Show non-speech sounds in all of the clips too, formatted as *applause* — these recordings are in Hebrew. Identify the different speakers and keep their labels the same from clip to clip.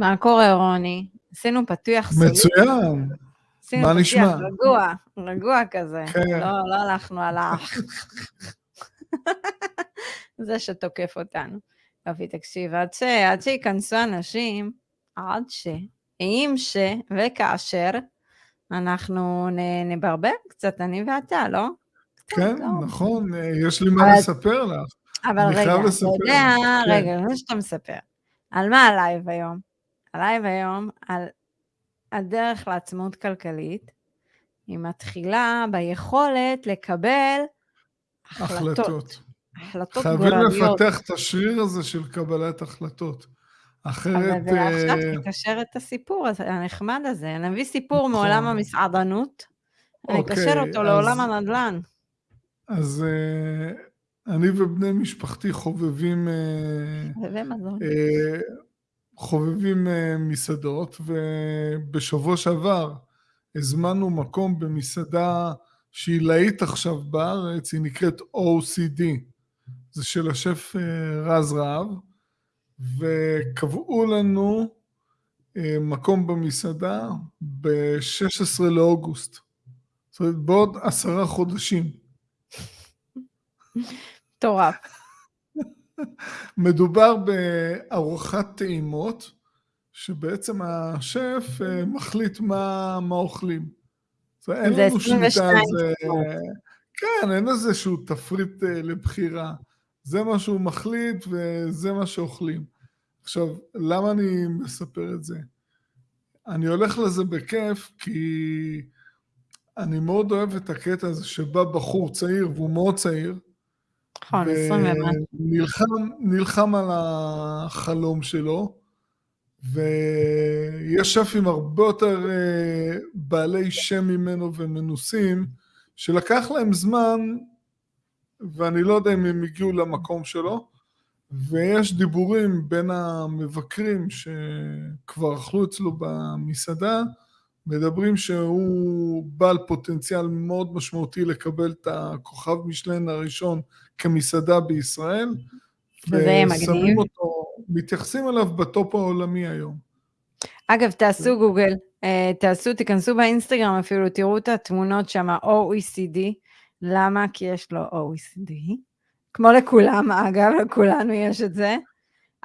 Speaker 1: מה קורה, רוני? עשינו פתוח סולי.
Speaker 2: מצוין.
Speaker 1: עשינו
Speaker 2: מה
Speaker 1: פתיח
Speaker 2: נשמע?
Speaker 1: רגוע, רגוע כזה.
Speaker 2: כן.
Speaker 1: לא, לא הלכנו על ה... *laughs* זה שתוקף אותנו. יופי, תקשיב, עד, ש... עד שייכנסו אנשים, עד ש... אם ש... וכאשר, אנחנו נ... נברבר קצת, אני ואתה, לא?
Speaker 2: כן,
Speaker 1: לא?
Speaker 2: נכון, יש לי מה לספר לך.
Speaker 1: אבל רגע, אתה. יודע,
Speaker 2: כן.
Speaker 1: רגע, לפני שאתה מספר, על מה הלייב היום? הלייב היום על הדרך לעצמאות כלכלית, היא מתחילה ביכולת לקבל החלטות,
Speaker 2: החלטות.
Speaker 1: החלטות
Speaker 2: חייבים
Speaker 1: גורליות.
Speaker 2: לפתח את השריר הזה של קבלת החלטות.
Speaker 1: אבל
Speaker 2: אחרת...
Speaker 1: זה עכשיו
Speaker 2: אה,
Speaker 1: תקשר את הסיפור הנחמד הזה, נביא סיפור
Speaker 2: נכון.
Speaker 1: מעולם המסעדנות,
Speaker 2: אוקיי,
Speaker 1: אותו לעולם
Speaker 2: אז-
Speaker 1: הנדל"ן.
Speaker 2: אז אה, אני ובני משפחתי חובבים... אה,
Speaker 1: ומזון.
Speaker 2: חובבים אה, מסעדות, ובשבוע שעבר הזמנו מקום במסעדה שהיא להיט עכשיו בארץ, היא נקראת OCD, זה של השף אה, רז רהב, וקבעו לנו אה, מקום במסעדה ב-16 לאוגוסט, זאת אומרת בעוד עשרה חודשים.
Speaker 1: מטורף. *laughs*
Speaker 2: מדובר בארוחת טעימות, שבעצם השף אה, מחליט מה, מה אוכלים. אומרת, אין
Speaker 1: זה
Speaker 2: לנו שליטה על
Speaker 1: 22
Speaker 2: זה. כן, אין איזשהו תפריט אה, לבחירה. זה מה שהוא מחליט וזה מה שאוכלים. עכשיו, למה אני מספר את זה? אני הולך לזה בכיף כי אני מאוד אוהב את הקטע הזה שבא בחור צעיר, והוא מאוד צעיר,
Speaker 1: נכון, 20 ומשהו.
Speaker 2: נלחם על החלום שלו, ויש שפים הרבה יותר אה, בעלי שם ממנו ומנוסים, שלקח להם זמן, ואני לא יודע אם הם הגיעו למקום שלו, ויש דיבורים בין המבקרים שכבר אכלו אצלו במסעדה, מדברים שהוא בעל פוטנציאל מאוד משמעותי לקבל את הכוכב משלן הראשון כמסעדה בישראל.
Speaker 1: וזה יהיה
Speaker 2: ושמים
Speaker 1: מגניב.
Speaker 2: אותו, מתייחסים אליו בטופ העולמי היום.
Speaker 1: אגב, תעשו גוגל, אה, תעשו, תיכנסו באינסטגרם אפילו, תראו את התמונות שם, OECD. למה? כי יש לו OECD. כמו לכולם, אגב, לכולנו יש את זה.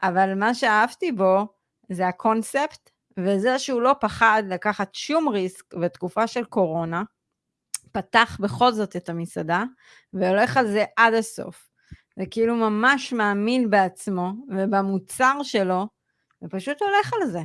Speaker 1: אבל מה שאהבתי בו, זה הקונספט, וזה שהוא לא פחד לקחת שום ריסק בתקופה של קורונה, פתח בכל זאת את המסעדה, והולך על זה עד הסוף. זה כאילו ממש מאמין בעצמו ובמוצר שלו, ופשוט הולך על זה.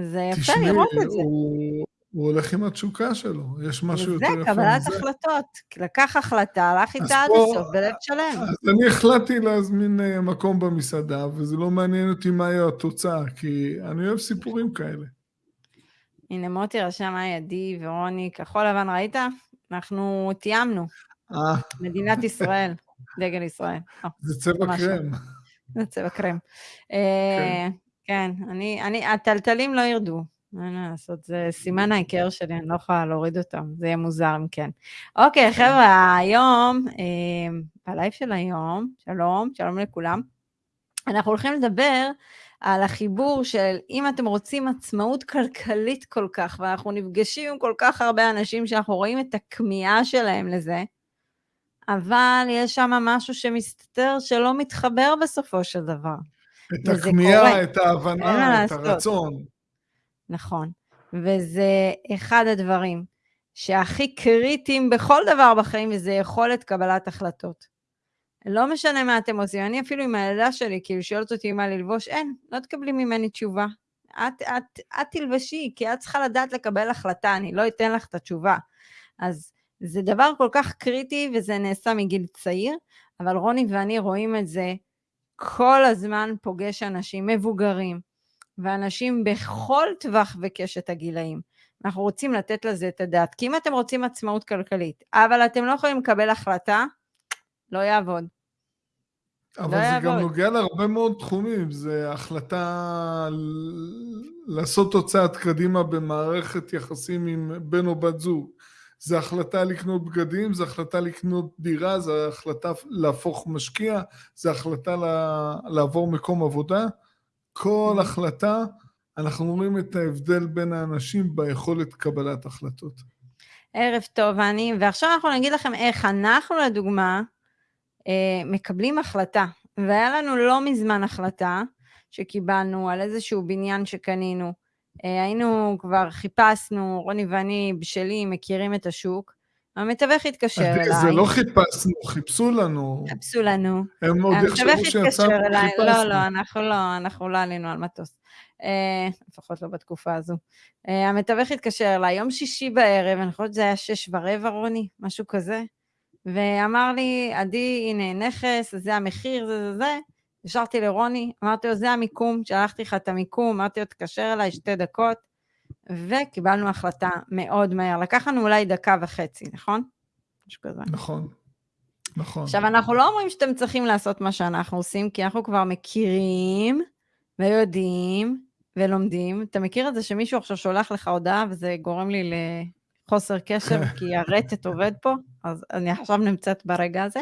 Speaker 1: זה יפה לראות את זה.
Speaker 2: הוא, הוא הולך עם התשוקה שלו, יש משהו יותר יפה
Speaker 1: קבלת
Speaker 2: מזה.
Speaker 1: החלטות. לקח החלטה, הלך איתה עד הסוף, בלב שלם.
Speaker 2: אז אני החלטתי להזמין אה, מקום במסעדה, וזה לא מעניין אותי מה יהיה התוצאה, כי אני אוהב סיפורים כאלה.
Speaker 1: הנה מוטי רשם היי עדי ורוני, כחול לבן ראית? אנחנו תיאמנו,
Speaker 2: אה,
Speaker 1: מדינת ישראל, דגל ישראל. לא,
Speaker 2: זה צבע
Speaker 1: לא.
Speaker 2: קרם.
Speaker 1: זה צבע קרם. אה, כן, אני, אני, הטלטלים לא ירדו. אין מה לעשות, זה סימן ההיכר שלי, אני לא יכולה להוריד אותם, זה יהיה מוזר אם כן. אוקיי, חבר'ה, היום, אה, בלייב של היום, שלום, שלום לכולם. אנחנו הולכים לדבר על החיבור של אם אתם רוצים עצמאות כלכלית כל כך, ואנחנו נפגשים עם כל כך הרבה אנשים שאנחנו רואים את הכמיהה שלהם לזה, אבל יש שם משהו שמסתתר שלא מתחבר בסופו של דבר.
Speaker 2: את הכמיהה. את ההבנה, את
Speaker 1: לעשות.
Speaker 2: הרצון.
Speaker 1: נכון. וזה אחד הדברים שהכי קריטיים בכל דבר בחיים, וזה יכולת קבלת החלטות. לא משנה מה אתם עושים, אני אפילו עם הילדה שלי, כאילו שואלת אותי מה ללבוש, אין, לא תקבלי ממני תשובה. את, את, את תלבשי, כי את צריכה לדעת לקבל החלטה, אני לא אתן לך את התשובה. אז זה דבר כל כך קריטי, וזה נעשה מגיל צעיר, אבל רוני ואני רואים את זה כל הזמן פוגש אנשים מבוגרים, ואנשים בכל טווח וקשת הגילאים. אנחנו רוצים לתת לזה את הדעת, כי אם אתם רוצים עצמאות כלכלית, אבל אתם לא יכולים לקבל החלטה, לא יעבוד.
Speaker 2: אבל
Speaker 1: לא
Speaker 2: זה גם
Speaker 1: יעבוד.
Speaker 2: נוגע להרבה מאוד תחומים, זה החלטה לעשות צעד קדימה במערכת יחסים עם בן או בת זוג. זה החלטה לקנות בגדים, זה החלטה לקנות דירה, זה החלטה להפוך משקיע, זה החלטה לה- לעבור מקום עבודה. כל. החלטה, אנחנו רואים את ההבדל בין האנשים ביכולת קבלת החלטות.
Speaker 1: ערב טוב, אני, ועכשיו אנחנו נגיד לכם איך אנחנו, לדוגמה, אה, מקבלים החלטה. והיה לנו לא מזמן החלטה שקיבלנו על איזשהו בניין שקנינו. אה, היינו כבר, חיפשנו, רוני ואני בשלים, מכירים את השוק. המתווך התקשר אליי.
Speaker 2: זה לא חיפשנו, חיפשו לנו.
Speaker 1: חיפשו לנו.
Speaker 2: הם עוד יחשבו שיצאנו
Speaker 1: וחיפשנו. לא, לא, אנחנו לא, אנחנו לא עלינו על מטוס. אה, לפחות לא בתקופה הזו. אה, המתווך התקשר אליי יום שישי בערב, אני חושבת שזה היה שש ורבע, רוני, משהו כזה, ואמר לי, עדי, הנה נכס, זה המחיר, זה זה זה. השארתי לרוני, אמרתי לו, זה המיקום, שלחתי לך את המיקום, אמרתי לו, תקשר אליי שתי דקות, וקיבלנו החלטה מאוד מהר. לקח לנו אולי דקה וחצי, נכון? משהו כזה.
Speaker 2: נכון, נכון.
Speaker 1: עכשיו, אנחנו לא אומרים שאתם צריכים לעשות מה שאנחנו עושים, כי אנחנו כבר מכירים ויודעים ולומדים. אתה מכיר את זה שמישהו עכשיו שולח לך הודעה וזה גורם לי לחוסר קשר *laughs* כי הרטט עובד פה? אז אני עכשיו נמצאת ברגע הזה.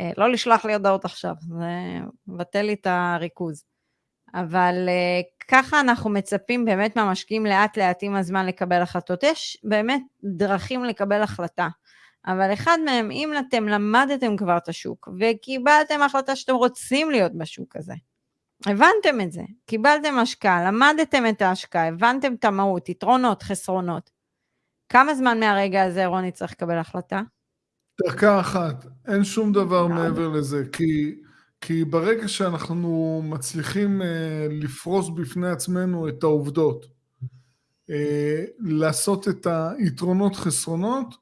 Speaker 1: אה, לא לשלוח לי הודעות עכשיו, זה מבטל לי את הריכוז. אבל אה, ככה אנחנו מצפים באמת מהמשקיעים לאט לאט עם הזמן לקבל החלטות. יש באמת דרכים לקבל החלטה, אבל אחד מהם, אם אתם למדתם כבר את השוק וקיבלתם החלטה שאתם רוצים להיות בשוק הזה, הבנתם את זה, קיבלתם השקעה, למדתם את ההשקעה, הבנתם את המהות, יתרונות, חסרונות. כמה זמן מהרגע הזה רוני צריך לקבל החלטה?
Speaker 2: דקה אחת, אין שום דבר מעבר לזה, כי, כי ברגע שאנחנו מצליחים uh, לפרוס בפני עצמנו את העובדות, uh, לעשות את היתרונות חסרונות,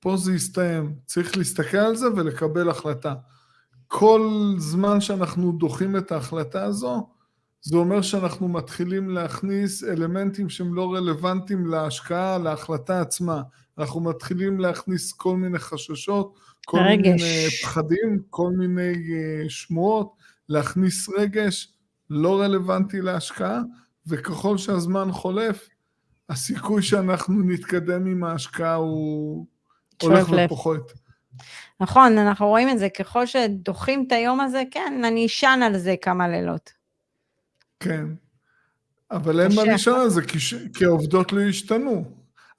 Speaker 2: פה זה יסתיים. צריך להסתכל על זה ולקבל החלטה. כל זמן שאנחנו דוחים את ההחלטה הזו, זה אומר שאנחנו מתחילים להכניס אלמנטים שהם לא רלוונטיים להשקעה, להחלטה עצמה. אנחנו מתחילים להכניס כל מיני חששות, כל רגש. מיני פחדים, כל מיני uh, שמועות, להכניס רגש לא רלוונטי להשקעה, וככל שהזמן חולף, הסיכוי שאנחנו נתקדם עם ההשקעה הוא הולך ופוחת.
Speaker 1: נכון, אנחנו רואים את זה, ככל שדוחים את היום הזה, כן, אני אשן על זה כמה לילות.
Speaker 2: כן, אבל אין מה לישון על זה, כי. כי העובדות לא השתנו.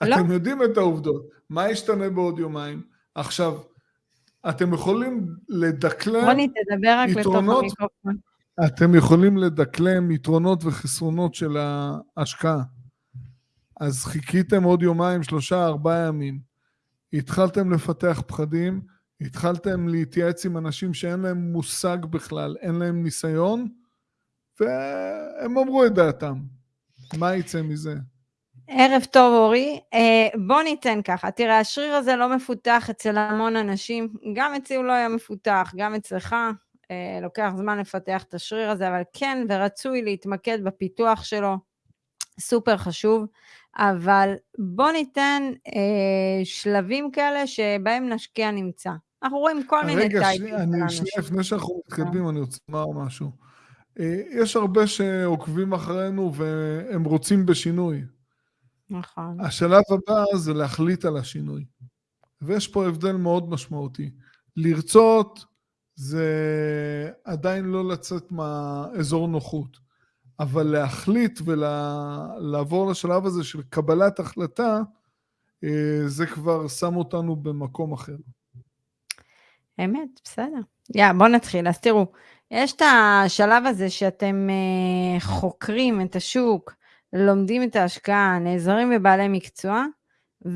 Speaker 2: לא. אתם יודעים את העובדות. מה ישתנה בעוד יומיים? עכשיו, אתם יכולים לדקלם
Speaker 1: רוני, תדבר רק יתרונות, לתוך המיקרופון.
Speaker 2: אתם יכולים לדקלם יתרונות וחסרונות של ההשקעה. אז חיכיתם עוד יומיים, שלושה, ארבעה ימים. התחלתם לפתח פחדים, התחלתם להתייעץ עם אנשים שאין להם מושג בכלל, אין להם ניסיון, והם אמרו את דעתם. מה יצא מזה?
Speaker 1: ערב טוב אורי, אה, בוא ניתן ככה, תראה השריר הזה לא מפותח אצל המון אנשים, גם אצלי הוא לא היה מפותח, גם אצלך, אה, לוקח זמן לפתח את השריר הזה, אבל כן ורצוי להתמקד בפיתוח שלו, סופר חשוב. אבל בוא ניתן אה, שלבים כאלה שבהם נשקיע נמצא. אנחנו רואים כל מיני טייפים.
Speaker 2: רגע, שנייה, שנייה, לפני שאנחנו מתקדמים, אני רוצה לומר משהו. אה, יש הרבה שעוקבים אחרינו והם רוצים בשינוי.
Speaker 1: נכון.
Speaker 2: השלב הבא זה להחליט על השינוי. ויש פה הבדל מאוד משמעותי. לרצות זה עדיין לא לצאת מהאזור נוחות. אבל להחליט ולעבור לשלב הזה של קבלת החלטה, אה, זה כבר שם אותנו במקום אחר.
Speaker 1: אמת, בסדר. יא, בואו נתחיל. אז תראו, יש את השלב הזה שאתם אה, חוקרים את השוק, לומדים את ההשקעה, נעזרים בבעלי מקצוע,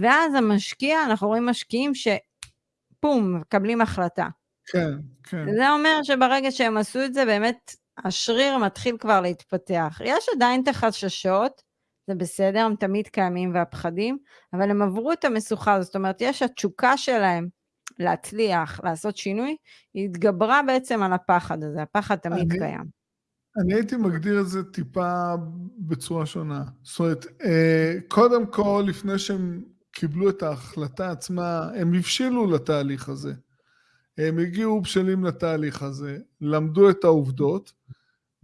Speaker 1: ואז המשקיע, אנחנו רואים משקיעים שפום, מקבלים החלטה.
Speaker 2: כן, כן.
Speaker 1: זה אומר שברגע שהם עשו את זה, באמת השריר מתחיל כבר להתפתח. יש עדיין את החששות, זה בסדר, הם תמיד קיימים והפחדים, אבל הם עברו את המשוכה הזאת, זאת אומרת, יש התשוקה שלהם להצליח, לעשות שינוי, היא התגברה בעצם על הפחד הזה, הפחד תמיד אני, קיים.
Speaker 2: אני הייתי מגדיר את זה טיפה בצורה שונה. זאת אומרת, אה, קודם כל, לפני שהם קיבלו את ההחלטה עצמה, הם הבשילו לתהליך הזה. הם הגיעו בשלים לתהליך הזה, למדו את העובדות,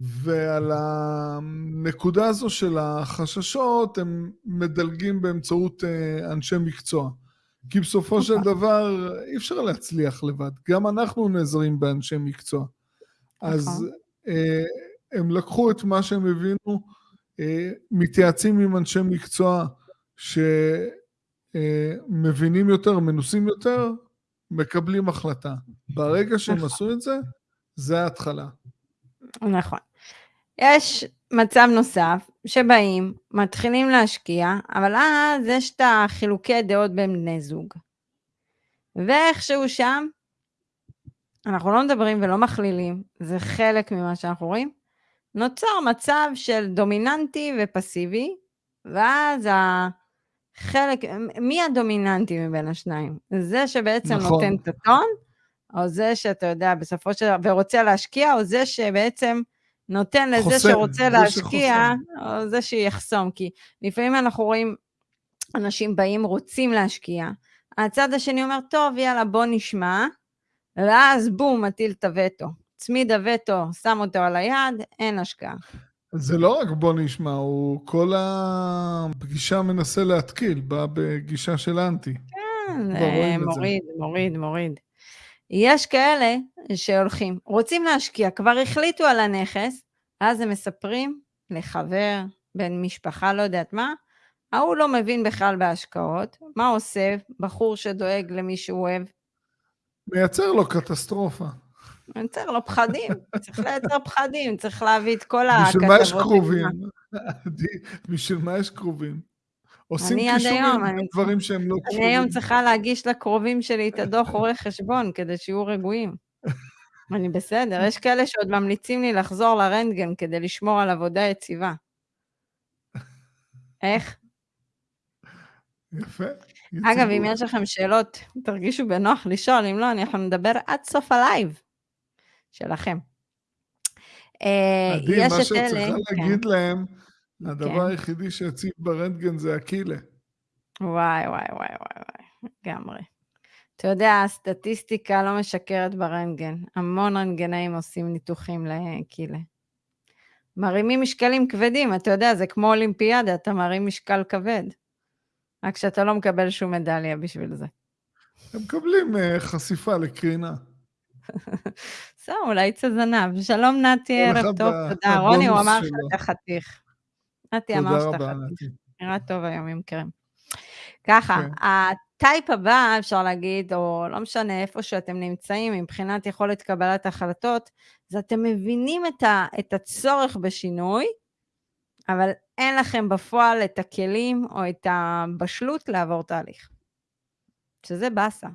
Speaker 2: ועל הנקודה הזו של החששות הם מדלגים באמצעות אה, אנשי מקצוע. כי בסופו של אוקיי. דבר אי אפשר להצליח לבד, גם אנחנו נעזרים באנשי מקצוע. אז נכון. אה, הם לקחו את מה שהם הבינו, אה, מתייעצים עם אנשי מקצוע שמבינים יותר, מנוסים יותר, מקבלים החלטה. ברגע שהם
Speaker 1: נכון.
Speaker 2: עשו את זה, זה ההתחלה.
Speaker 1: נכון. יש מצב נוסף, שבאים, מתחילים להשקיע, אבל אז יש את החילוקי דעות בין בני זוג. ואיכשהו שם, אנחנו לא מדברים ולא מכלילים, זה חלק ממה שאנחנו רואים, נוצר מצב של דומיננטי ופסיבי, ואז החלק, מי הדומיננטי מבין השניים? זה שבעצם
Speaker 2: נכון.
Speaker 1: נותן את הטון, או זה שאתה יודע, בסופו של דבר, ורוצה להשקיע, או זה שבעצם נותן לזה
Speaker 2: חוסם,
Speaker 1: שרוצה להשקיע,
Speaker 2: שחוסם.
Speaker 1: או זה שיחסום, כי לפעמים אנחנו רואים אנשים באים, רוצים להשקיע, הצד השני אומר, טוב, יאללה, בוא נשמע, ואז בום, מטיל את הווטו. צמיד הווטו, שם אותו על היד, אין השקעה.
Speaker 2: זה לא רק בוא נשמע, הוא כל הפגישה מנסה להתקיל, בא בגישה של אנטי.
Speaker 1: כן, אה. מוריד, מוריד, מוריד. יש כאלה שהולכים, רוצים להשקיע, כבר החליטו על הנכס, אז הם מספרים לחבר, בן משפחה, לא יודעת מה, ההוא לא מבין בכלל בהשקעות, מה עושה בחור שדואג למי שהוא אוהב?
Speaker 2: מייצר לו קטסטרופה.
Speaker 1: מייצר לו פחדים, צריך לייצר פחדים, צריך להביא את כל
Speaker 2: בשביל מה יש
Speaker 1: הכתבות
Speaker 2: קרובים? *laughs* בשביל מה יש קרובים? עושים קישורים לדברים שהם לא
Speaker 1: אני היום
Speaker 2: קשורים.
Speaker 1: צריכה להגיש לקרובים שלי את הדוח עורך חשבון, כדי שיהיו רגועים. *laughs* אני בסדר, יש כאלה שעוד ממליצים לי לחזור לרנטגן כדי לשמור על עבודה יציבה. איך?
Speaker 2: יפה.
Speaker 1: אגב, אם. יש לכם שאלות, תרגישו בנוח לשאול, אם לא, אנחנו נדבר עד סוף הלייב שלכם. אה,
Speaker 2: עדי, מה
Speaker 1: את
Speaker 2: שאת צריכה
Speaker 1: כן,
Speaker 2: להגיד להם, הדבר
Speaker 1: כן.
Speaker 2: היחידי שיציב ברנטגן זה הקילה.
Speaker 1: וואי, וואי, וואי, וואי, וואי, לגמרי. אתה יודע, הסטטיסטיקה לא משקרת ברנטגן. המון רנטגנאים עושים ניתוחים לקילה. מרימים משקלים כבדים, אתה יודע, זה כמו אולימפיאדה, אתה מרים משקל כבד. רק שאתה לא מקבל שום מדליה בשביל זה.
Speaker 2: הם מקבלים אה, חשיפה לקרינה.
Speaker 1: בסדר, אולי יצא זנב. שלום נתי, ערב טוב, תודה. רוני, הוא אמר. שאתה חתיך. נתי אמר שאתה חתיך. נראה טוב היום עם קרם. ככה,
Speaker 2: כן.
Speaker 1: הטייפ הבא, אפשר להגיד, או לא משנה איפה שאתם נמצאים, מבחינת יכולת קבלת החלטות, זה אתם מבינים את, ה, את הצורך בשינוי, אבל אין לכם בפועל את הכלים או את הבשלות לעבור תהליך. שזה באסה.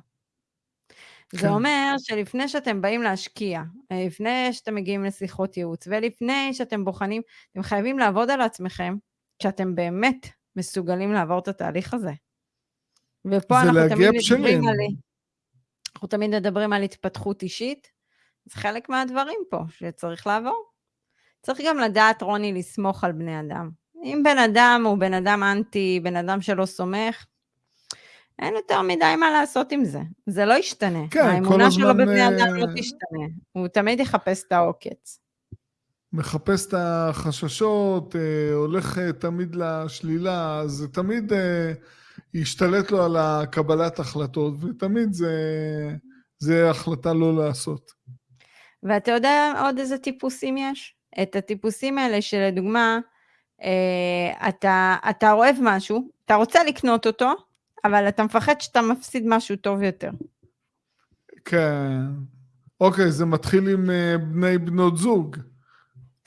Speaker 1: זה
Speaker 2: כן.
Speaker 1: אומר שלפני שאתם באים להשקיע, לפני שאתם מגיעים לשיחות ייעוץ, ולפני שאתם בוחנים, אתם חייבים לעבוד על עצמכם, שאתם באמת מסוגלים לעבור את התהליך הזה. ופה
Speaker 2: זה
Speaker 1: אנחנו תמיד
Speaker 2: בשלים.
Speaker 1: מדברים על... אנחנו תמיד מדברים על התפתחות אישית, זה חלק מהדברים פה שצריך לעבור. צריך גם לדעת, רוני, לסמוך על בני אדם. אם בן אדם הוא בן אדם אנטי, בן אדם שלא סומך, אין יותר מדי מה לעשות עם זה. זה לא ישתנה.
Speaker 2: כן,
Speaker 1: האמונה שלו בבני אדם לא
Speaker 2: אה,
Speaker 1: תשתנה. הוא תמיד יחפש את העוקץ.
Speaker 2: מחפש את החששות, אה, הולך אה, תמיד לשלילה, זה תמיד ישתלט לו על הקבלת החלטות, ותמיד זה, זה החלטה לא לעשות.
Speaker 1: ואתה יודע עוד איזה טיפוסים יש? את הטיפוסים האלה שלדוגמה, אתה, אתה אוהב משהו, אתה רוצה לקנות אותו, אבל אתה מפחד שאתה מפסיד משהו טוב יותר.
Speaker 2: כן. אוקיי, זה מתחיל עם אה, בני בנות זוג.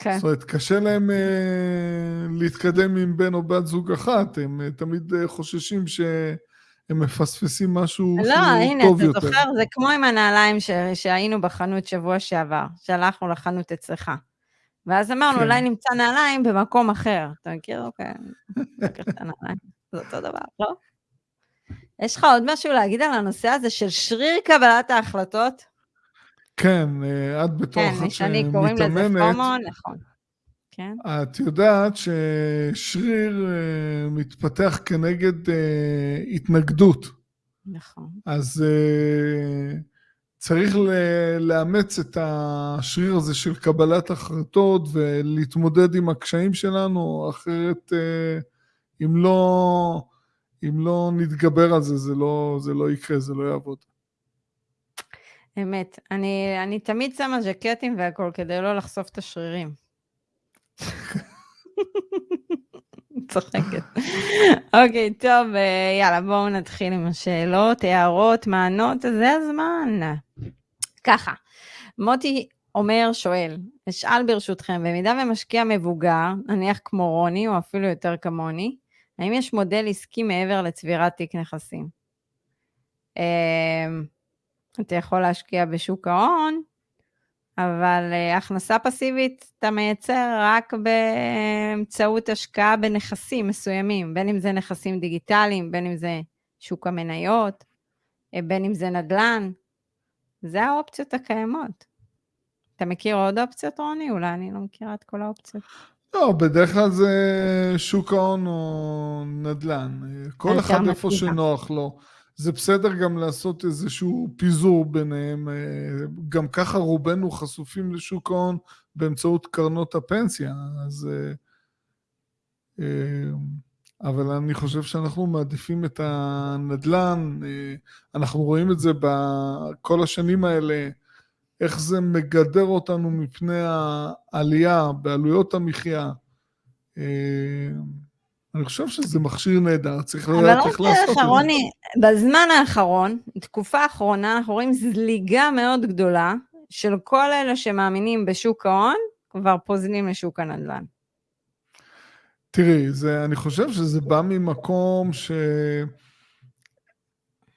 Speaker 1: כן.
Speaker 2: זאת אומרת, קשה להם אה, להתקדם עם בן או בת זוג אחת, הם אה, תמיד אה, חוששים שהם מפספסים משהו
Speaker 1: לא,
Speaker 2: שהוא
Speaker 1: הנה,
Speaker 2: טוב
Speaker 1: אתה
Speaker 2: יותר.
Speaker 1: זוכר, זה כמו עם הנעליים ש... שהיינו בחנות שבוע שעבר, שהלכנו לחנות אצלך. ואז אמרנו,
Speaker 2: כן.
Speaker 1: אולי נמצא נעליים במקום אחר. אתה מכיר? אוקיי, *laughs* לקח את הנעליים. זה אותו דבר, לא? יש לך עוד משהו להגיד על הנושא הזה של שריר קבלת ההחלטות?
Speaker 2: כן, אה, את בתור
Speaker 1: כן,
Speaker 2: אחת
Speaker 1: משני קוראים לזה
Speaker 2: שמתאמנת,
Speaker 1: פומו, נכון. כן,
Speaker 2: את יודעת ששריר אה, מתפתח כנגד אה, התנגדות.
Speaker 1: נכון.
Speaker 2: אז צריך לאמץ את השריר הזה של קבלת החלטות ולהתמודד עם הקשיים שלנו, אחרת אם לא, אם לא נתגבר על זה, זה לא, זה לא יקרה, זה לא יעבוד.
Speaker 1: אמת. אני, אני תמיד שמה ז'קטים והכול כדי לא לחשוף את השרירים. *laughs* צוחקת. אוקיי, טוב, אה, יאללה, בואו נתחיל עם השאלות, הערות, מענות, זה הזמן. ככה, מוטי אומר, שואל, אשאל ברשותכם, במידה ומשקיע מבוגר, נניח כמו רוני, או אפילו יותר כמוני, האם יש מודל עסקי מעבר לצבירת תיק נכסים? אמ, אתה יכול להשקיע בשוק ההון, אבל uh, הכנסה פסיבית אתה מייצר רק באמצעות השקעה בנכסים מסוימים, בין אם זה נכסים דיגיטליים, בין אם זה שוק המניות, אה, בין אם זה נדל"ן. זה האופציות הקיימות. אתה מכיר עוד אופציות, רוני? אולי אני לא מכירה את כל האופציות.
Speaker 2: לא, בדרך כלל זה שוק ההון או נדל"ן. כל אחד איפה שנוח לו. זה בסדר גם לעשות איזשהו פיזור ביניהם. אה, גם ככה רובנו חשופים לשוק ההון באמצעות קרנות הפנסיה, אז... אה, אה, אבל אני חושב שאנחנו מעדיפים את הנדל"ן, אנחנו רואים את זה בכל השנים האלה, איך זה מגדר אותנו מפני העלייה בעלויות המחיה. אני חושב שזה מכשיר נהדר, צריך לדעת איך לעשות את זה. אבל
Speaker 1: רוני, בזמן האחרון, תקופה האחרונה, אנחנו רואים זליגה מאוד גדולה של כל אלה שמאמינים בשוק ההון, כבר פוזלים לשוק הנדל"ן.
Speaker 2: תראי, זה, אני חושב שזה בא ממקום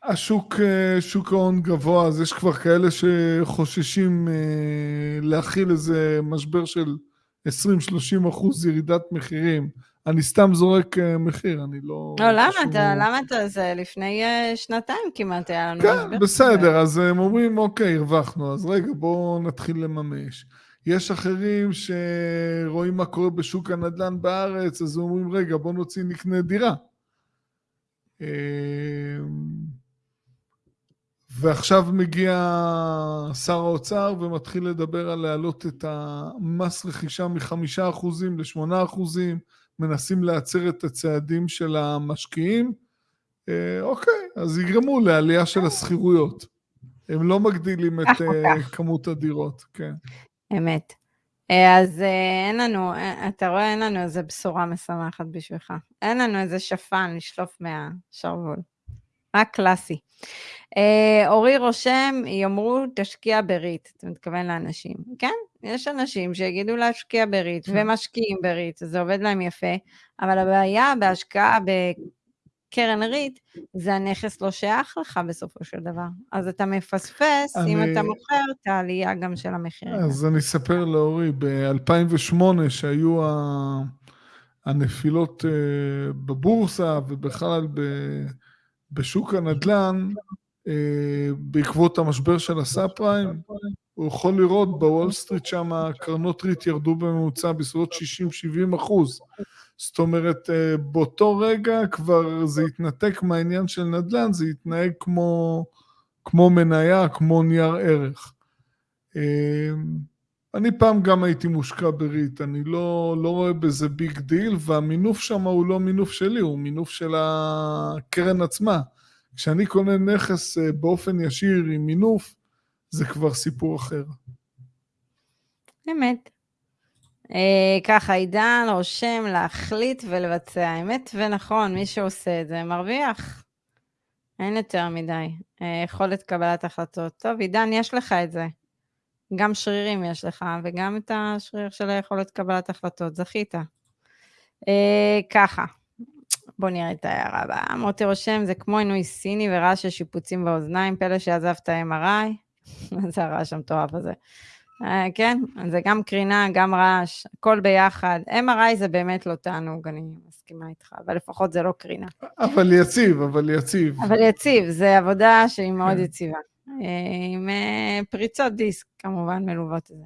Speaker 2: שהשוק, שוק ההון גבוה, אז יש כבר כאלה שחוששים אה, להכיל איזה משבר של 20-30 אחוז ירידת מחירים. אני סתם זורק אה, מחיר, אני לא...
Speaker 1: לא, למה אתה, למה אתה, זה לפני אה, שנתיים כמעט היה לנו...
Speaker 2: כן, בסדר, אז הם אומרים, אוקיי, הרווחנו, אז רגע, בואו נתחיל לממש. יש אחרים שרואים מה קורה בשוק הנדל"ן בארץ, אז אומרים, רגע, בואו נוציא, נקנה דירה. ועכשיו מגיע שר האוצר ומתחיל לדבר על להעלות את המס רכישה מחמישה אחוזים לשמונה אחוזים. מנסים להצר את הצעדים של המשקיעים, אה, אוקיי, אז יגרמו לעלייה של השכירויות. הם לא מגדילים את אה, *laughs* כמות הדירות, כן.
Speaker 1: אמת. אה, אז אין לנו, אתה רואה, אין לנו איזה בשורה משמחת בשבילך. אין לנו איזה שפן לשלוף מהשרוול. רק קלאסי. אורי רושם, יאמרו תשקיע בריט, אתה מתכוון לאנשים. כן, יש אנשים שיגידו להשקיע בריט, כן. ומשקיעים בריט, זה עובד להם יפה, אבל הבעיה בהשקעה בקרן ריט, זה הנכס לא שייך לך בסופו של דבר. אז אתה מפספס, אני... אם אתה מוכר, את העלייה גם של המחיר.
Speaker 2: אז אני אספר לאורי, ב-2008, שהיו ה... הנפילות אה, בבורסה ובכלל בשוק הנדל"ן, אה, בעקבות המשבר של הסאב פריים, הוא יכול לראות בוול סטריט שם קרנות ריט ירדו בממוצע בסביבות 60-70 אחוז. זאת אומרת, אה, באותו רגע כבר זה התנתק מהעניין של נדל"ן, זה התנהג כמו, כמו מניה, כמו נייר ערך. אני פעם גם הייתי מושקע בריט, אני לא, לא רואה בזה big deal, והמינוף שם הוא לא מינוף שלי, הוא מינוף של הקרן עצמה. כשאני קונה נכס אה, באופן ישיר עם מינוף, זה כבר סיפור אחר.
Speaker 1: אמת. אה, ככה, עידן רושם להחליט ולבצע. אמת ונכון, מי שעושה את זה מרוויח. אין יותר מדי. אה, יכולת קבלת החלטות. טוב, עידן, יש לך את זה. גם שרירים יש לך, וגם את השריר של היכולת קבלת החלטות. זכית. אה, ככה, בואו נראה את ההערה הבאה. מוטי רושם, זה כמו עינוי סיני ורעש של שיפוצים באוזניים, פלא שעזבת MRI. *laughs* מה זה הרעש המטורף הזה? אה, כן, זה גם קרינה, גם רעש, הכל ביחד. MRI זה באמת לא תענוג, אני מסכימה איתך, אבל לפחות זה לא קרינה.
Speaker 2: אבל יציב, אבל יציב.
Speaker 1: אבל יציב, זה עבודה שהיא מאוד כן. יציבה. אה, עם אה, פריצות דיסק, כמובן, מלוות את זה.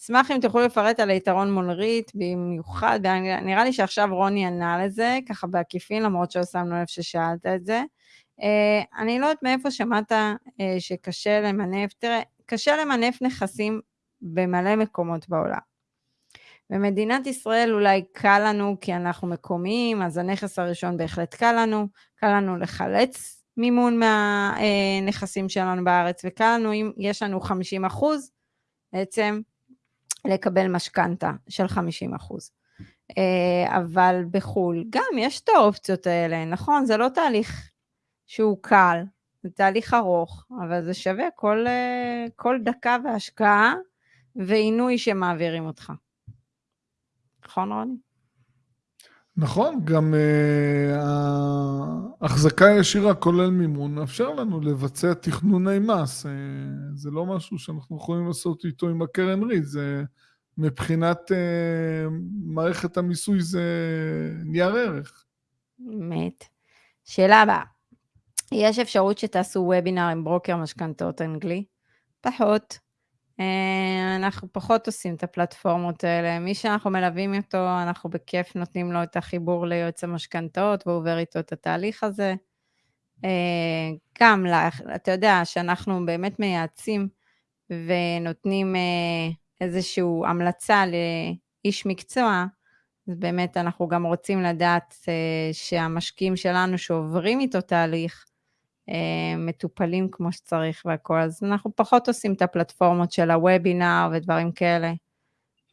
Speaker 1: אשמח אם תוכלו לפרט על היתרון מול ריט, במיוחד, נראה לי שעכשיו רוני ענה לזה, ככה בעקיפין, למרות שלא שמנו לב ששאלת את זה. אה, אני לא יודעת מאיפה שמעת שקשה למנף, תראה, קשה למנף נכסים במלא מקומות בעולם. במדינת ישראל אולי קל לנו כי אנחנו מקומיים, אז הנכס הראשון בהחלט קל לנו, קל לנו לחלץ מימון מהנכסים שלנו בארץ, וקל לנו אם יש לנו 50 אחוז, בעצם לקבל משכנתה של 50 אחוז. אה, אבל בחו"ל גם יש את האופציות האלה, נכון? זה לא תהליך שהוא קל, זה תהליך ארוך, אבל זה שווה כל, אה, כל דקה והשקעה ועינוי שמעבירים אותך. נכון, רוני?
Speaker 2: נכון, גם ההחזקה uh, הישירה כולל מימון מאפשר לנו לבצע תכנוני מס. Uh, זה לא משהו שאנחנו יכולים לעשות איתו עם הקרן ריט, זה מבחינת uh, מערכת המיסוי זה נייר ערך.
Speaker 1: אמת. שאלה הבאה, יש אפשרות שתעשו וובינר עם ברוקר משכנתאות אנגלי? פחות. אה, אנחנו פחות עושים את הפלטפורמות האלה. מי שאנחנו מלווים אותו, אנחנו בכיף נותנים לו את החיבור ליועץ המשכנתאות, והוא עובר איתו את התהליך הזה. אה, גם, אתה יודע, שאנחנו באמת מייעצים ונותנים אה, איזושהי המלצה לאיש מקצוע, אז באמת אנחנו גם רוצים לדעת שהמשקיעים שלנו שעוברים איתו תהליך, מטופלים כמו שצריך והכל, אז אנחנו פחות עושים את הפלטפורמות של הוובינר ודברים כאלה.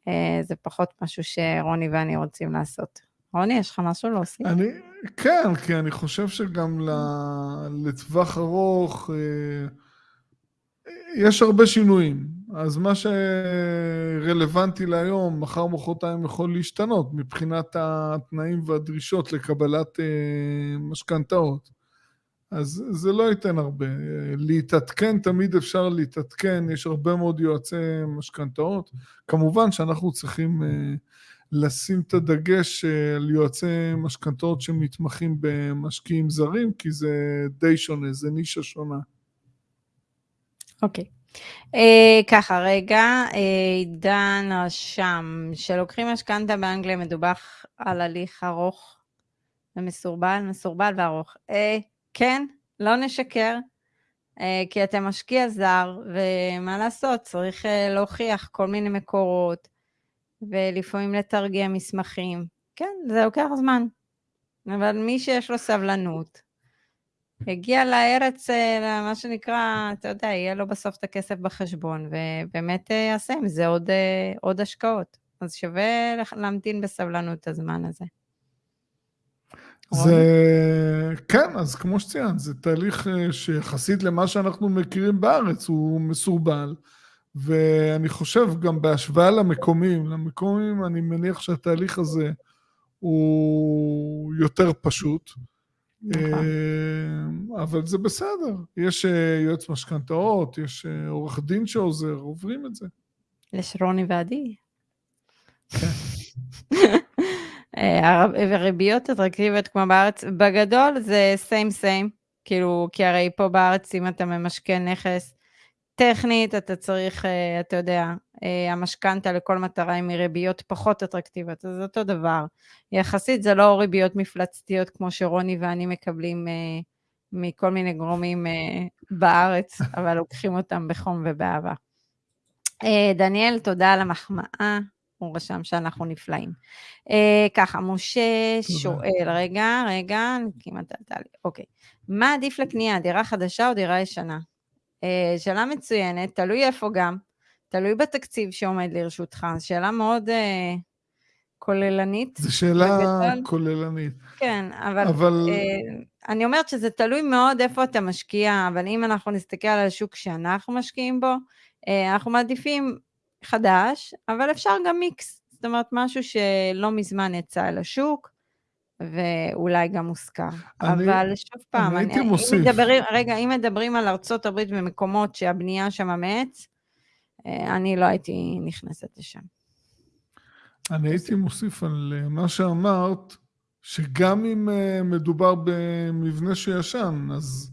Speaker 1: אה, זה פחות משהו שרוני ואני רוצים לעשות. רוני, יש לך משהו להוסיף?
Speaker 2: אני, כן, כי אני חושב שגם לטווח ארוך אה, יש הרבה שינויים. אז מה שרלוונטי להיום, מחר מחרתיים יכול להשתנות מבחינת התנאים והדרישות לקבלת משכנתאות. אז זה לא ייתן הרבה. להתעדכן, תמיד אפשר להתעדכן, יש הרבה מאוד יועצי משכנתאות. כמובן שאנחנו צריכים אה, לשים את הדגש אה, על יועצי משכנתאות שמתמחים במשקיעים זרים, כי זה די שונה, זה נישה שונה.
Speaker 1: אוקיי. Okay. Uh, ככה, רגע, עידן uh, רשם, שלוקחים משכנתה באנגליה מדווח על הליך ארוך ומסורבל, מסורבל וארוך. Uh, כן, לא נשקר, אה, כי אתה משקיע זר, ומה לעשות, צריך אה, להוכיח כל מיני מקורות, ולפעמים לתרגם מסמכים. כן, זה לוקח זמן. אבל מי שיש לו סבלנות, יגיע לארץ, אה, מה שנקרא, אתה יודע, יהיה לו בסוף את הכסף בחשבון, ובאמת יעשה עם זה עוד, עוד השקעות. אז שווה להמתין בסבלנות את הזמן הזה.
Speaker 2: זה, כן, אז כמו שציינת, זה תהליך אה, שיחסית למה שאנחנו מכירים בארץ הוא מסורבל, ואני חושב גם בהשוואה למקומיים, למקומיים אני מניח שהתהליך הזה הוא יותר פשוט. נכון. אה, אבל זה בסדר, יש אה, יועץ משכנתאות, יש עורך דין שעוזר, עוברים את זה.
Speaker 1: יש רוני ועדי. כן. *laughs* הריביות אטרקטיביות כמו בארץ, בגדול זה סיים סיים, כאילו, כי הרי פה בארץ אם אתה ממשכן נכס, טכנית אתה צריך, אה, אתה יודע, אה, המשכנתה לכל מטרה היא מריביות פחות אטרקטיביות, אז זה אותו דבר. יחסית זה לא ריביות מפלצתיות כמו שרוני ואני מקבלים אה, מכל מיני גורמים בארץ, *laughs* אבל לוקחים אותם בחום ובאהבה. דניאל, תודה על המחמאה. הוא רשם שאנחנו נפלאים. Uh, ככה, משה שואל, רגע, רגע, כמעט עלתה לי, אוקיי. מה עדיף לקנייה, דירה חדשה או דירה ישנה? Uh, שאלה מצוינת, תלוי איפה גם, תלוי בתקציב שעומד לרשותך, שאלה מאוד uh, כוללנית.
Speaker 2: זו שאלה ובגדול, כוללנית.
Speaker 1: כן, אבל, אבל... Uh, אני אומרת שזה תלוי מאוד איפה אתה משקיע, אבל אם אנחנו נסתכל על השוק שאנחנו משקיעים בו, uh, אנחנו מעדיפים חדש, אבל אפשר גם מיקס, זאת אומרת משהו שלא מזמן יצא אל השוק, ואולי גם מוזכר. אבל שוב פעם,
Speaker 2: אני הייתי מוסיף.
Speaker 1: מדברים, רגע, אם מדברים על ארצות הברית ומקומות שהבנייה שם מעץ, אה, אני לא הייתי נכנסת לשם.
Speaker 2: אני הייתי מוסיף על אה, מה שאמרת, שגם אם אה, מדובר במבנה שישן, אז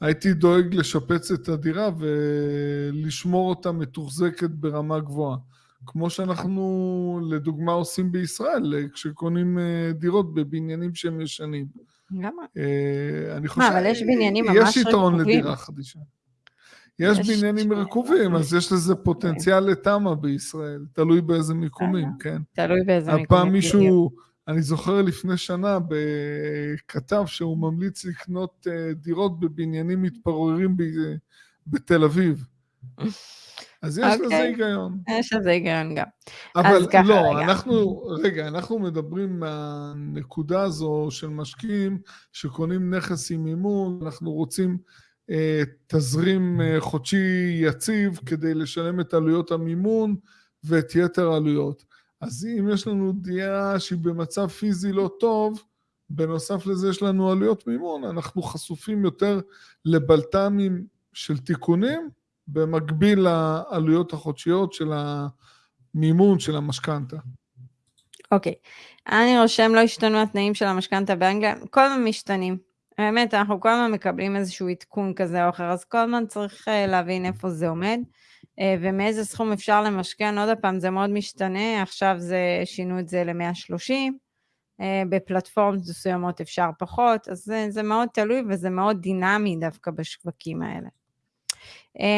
Speaker 2: הייתי דואג לשפץ את הדירה ולשמור אותה מתוחזקת ברמה גבוהה. כמו שאנחנו לדוגמה עושים בישראל, כשקונים אה, דירות בבניינים שהם ישנים.
Speaker 1: למה?
Speaker 2: אה,
Speaker 1: אני חושב... מה, אבל יש בניינים ממש רקובים.
Speaker 2: יש יתרון לדירה חדישה. יש, יש בניינים רקובים, אז יש לזה פוטנציאל לתמ"א בישראל, תלוי באיזה מיקומים, כן?
Speaker 1: תלוי באיזה
Speaker 2: מיקומים. הפעם מישהו... אני זוכר לפני שנה בכתב שהוא ממליץ לקנות אה, דירות בבניינים מתפוררים בתל אביב. אז יש okay. לזה
Speaker 1: אוקיי.
Speaker 2: היגיון.
Speaker 1: יש לזה היגיון גם.
Speaker 2: אבל לא, רגע. אנחנו, רגע, אנחנו מדברים מהנקודה הזו של משקיעים שקונים נכס עם מימון, אנחנו רוצים אה, תזרים אה, חודשי יציב כדי לשלם את עלויות המימון ואת יתר העלויות. אז אם יש לנו דירה שהיא במצב פיזי לא טוב, בנוסף לזה יש לנו עלויות מימון, אנחנו חשופים יותר לבלת"מים של תיקונים, במקביל לעלויות החודשיות של המימון של המשכנתה.
Speaker 1: אוקיי, okay. אני רושם, לא השתנו התנאים של המשכנתה באנגליה, כל הזמן משתנים. באמת, אנחנו כל הזמן מקבלים איזשהו עדכון כזה או אחר, אז כל הזמן צריך אה, להבין איפה זה עומד, ומאיזה סכום אפשר למשכן, עוד פעם, זה מאוד משתנה, עכשיו זה, שינו את זה ל-130, אה, בפלטפורמות מסוימות אפשר פחות, אז זה, זה מאוד תלוי וזה מאוד דינמי דווקא בשווקים האלה.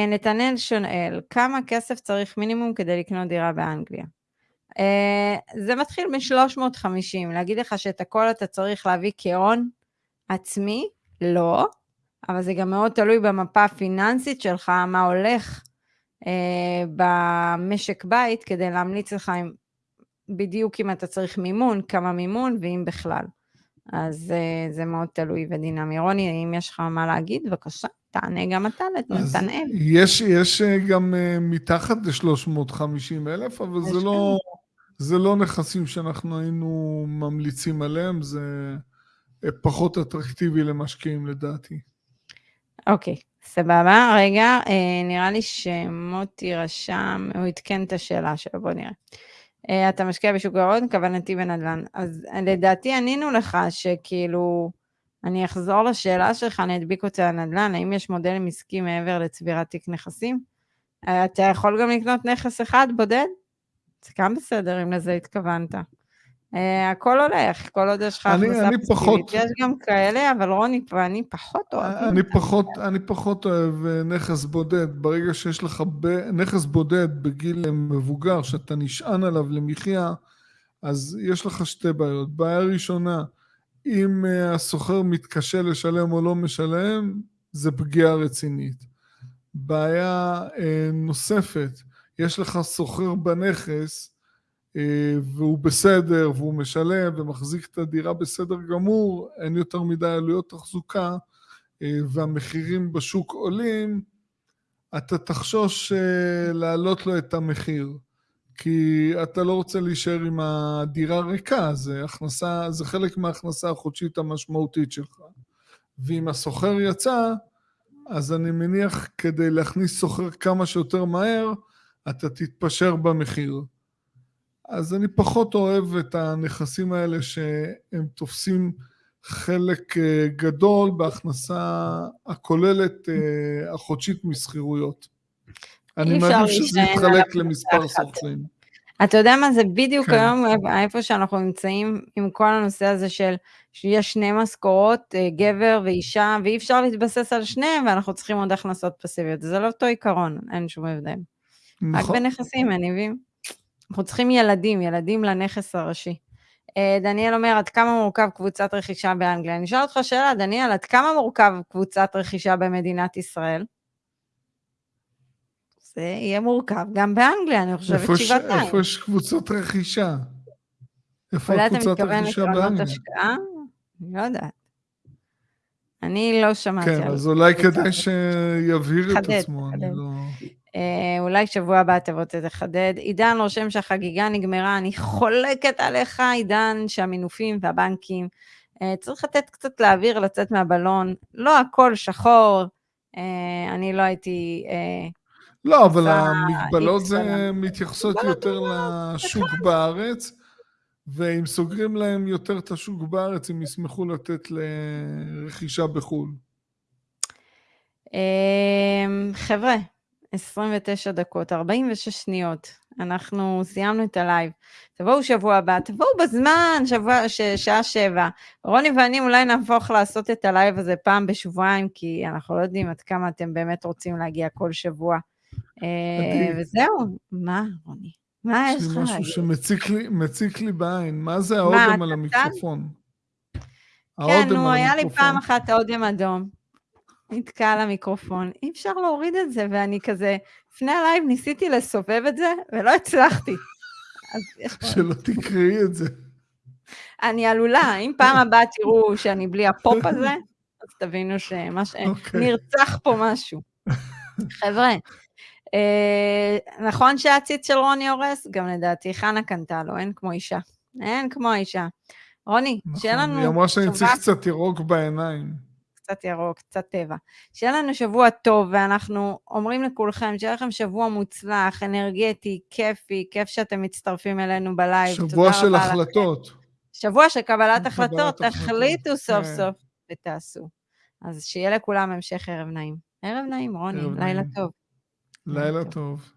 Speaker 1: נתנאל שונאל, כמה כסף צריך מינימום כדי לקנות דירה באנגליה? זה מתחיל מ-350, להגיד לך שאת הכל אתה צריך להביא כהון, עצמי, לא, אבל זה גם מאוד תלוי במפה הפיננסית שלך, מה הולך אה, במשק בית, כדי להמליץ לך עם, בדיוק אם אתה צריך מימון, כמה מימון ואם בכלל. אז אה, זה מאוד תלוי ודינמי. רוני, אם יש לך מה להגיד, בבקשה, תענה גם אתה לנתנאל.
Speaker 2: יש, יש אה, גם מתחת ל-350 אלף, אבל זה לא, זה לא נכסים שאנחנו היינו ממליצים עליהם, זה... פחות אטרקטיבי למשקיעים לדעתי.
Speaker 1: אוקיי, סבבה. רגע, אה, נראה לי שמוטי רשם, הוא עדכן את השאלה שלו, בוא נראה. אה, אתה משקיע בשוק ההון, כוונתי בנדל"ן. אז לדעתי ענינו לך שכאילו, אני אחזור לשאלה שלך, אני אדביק אותה לנדל"ן, האם יש מודלים עסקיים מעבר לצבירת תיק נכסים? אה, אתה יכול גם לקנות נכס אחד בודד? זה גם בסדר אם לזה התכוונת. Uh, הכל הולך, כל עוד יש לך הכנסה פסיבית. יש גם כאלה, אבל רוני ואני פחות אוהבים.
Speaker 2: אני פחות, אני פחות אוהב אה, נכס בודד. ברגע שיש לך. נכס בודד בגיל מבוגר, שאתה נשען עליו למחיה, אז יש לך שתי בעיות. בעיה ראשונה, אם הסוחר מתקשה לשלם או לא משלם, זה פגיעה רצינית. בעיה נוספת, יש לך סוחר בנכס, אה, והוא בסדר, והוא משלם ומחזיק את הדירה בסדר גמור, אין יותר מדי עלויות תחזוקה, אה, והמחירים בשוק עולים, אתה תחשוש אה, להעלות לו את המחיר. כי אתה לא רוצה להישאר עם הדירה ריקה, זה, הכנסה, זה חלק מההכנסה החודשית המשמעותית שלך. ואם הסוחר יצא, אז אני מניח כדי להכניס סוחר כמה שיותר מהר, אתה תתפשר במחיר. אז אני פחות אוהב את הנכסים האלה שהם תופסים חלק אה, גדול בהכנסה הכוללת אה, החודשית משכירויות. אני מעדיף שזה יתחלק למספר סוכנים.
Speaker 1: אתה יודע מה זה בדיוק כן. היום איפה שאנחנו נמצאים עם כל הנושא הזה של שיש שני משכורות, אה, גבר ואישה, ואי אפשר להתבסס על שניהם ואנחנו צריכים עוד הכנסות פסיביות. זה לא אותו עיקרון, אין שום הבדל. נכון. רק בנכסים, אני מבין. אנחנו צריכים ילדים, ילדים לנכס הראשי. אה, דניאל אומר, עד כמה מורכב קבוצת רכישה באנגליה? אני אשאל אותך שאלה, דניאל, עד כמה מורכב קבוצת רכישה במדינת ישראל? זה יהיה מורכב גם באנגליה, אני חושבת שבעתיים.
Speaker 2: איפה יש קבוצות רכישה? איפה הקבוצת רכישה באנגליה? אולי אתה מתכוון לקרנות השקעה?
Speaker 1: אני לא יודעת. אני לא שמעתי
Speaker 2: כן, אז אולי כדאי שיבהיר את עצמו, אני לא...
Speaker 1: אה, אולי שבוע הבא תבוא תחדד. עידן רושם שהחגיגה נגמרה, אני חולקת עליך, עידן, שהמינופים והבנקים, אה, צריך לתת קצת לאוויר, לצאת מהבלון, לא הכל שחור, אה, אני לא הייתי...
Speaker 2: לא, אבל המגבלות זה מתייחסות יותר לשוק בארץ, ואם סוגרים להם יותר את השוק בארץ, הם ישמחו לתת לרכישה בחו"ל.
Speaker 1: חבר'ה, 29 דקות, 46 שניות. אנחנו סיימנו את הלייב. תבואו שבוע הבא, תבואו בזמן, שבוע, ש, שעה שבע. רוני ואני אולי נהפוך לעשות את הלייב הזה פעם בשבועיים, כי אנחנו לא יודעים עד כמה אתם באמת רוצים להגיע כל שבוע. אה, וזהו, מה, רוני? מה יש לך
Speaker 2: להגיד? לי משהו שמציק לי, בעין. מה זה האודם על המיקרופון?
Speaker 1: כן, נו, היה לי פעם אחת האודם אדום. נתקע על המיקרופון, אי אפשר להוריד את זה, ואני כזה, לפני ה live ניסיתי לסובב את זה, ולא הצלחתי.
Speaker 2: שלא תקראי את זה.
Speaker 1: אני עלולה, אם פעם הבאה תראו שאני בלי הפופ הזה, אז תבינו שנרצח okay. פה משהו. חבר'ה, אה, נכון שהציץ של רוני הורס? גם לדעתי חנה קנתה לו, אין כמו אישה. אין כמו אישה. רוני, נכון, שיהיה לנו...
Speaker 2: היא אמרה שאני צריך קצת ירוק בעיניים.
Speaker 1: קצת ירוק, קצת טבע. שיהיה לנו שבוע טוב, ואנחנו אומרים לכולכם, שיהיה לכם שבוע מוצלח, אנרגטי, כיפי, כיף שאתם מצטרפים אלינו בלייב.
Speaker 2: שבוע של החלטות. לכם.
Speaker 1: שבוע של קבלת החלטות, תחליטו סוף כן. סוף ותעשו. אז שיהיה לכולם המשך ערב נעים. ערב נעים, רוני, לילה טוב.
Speaker 2: לילה טוב.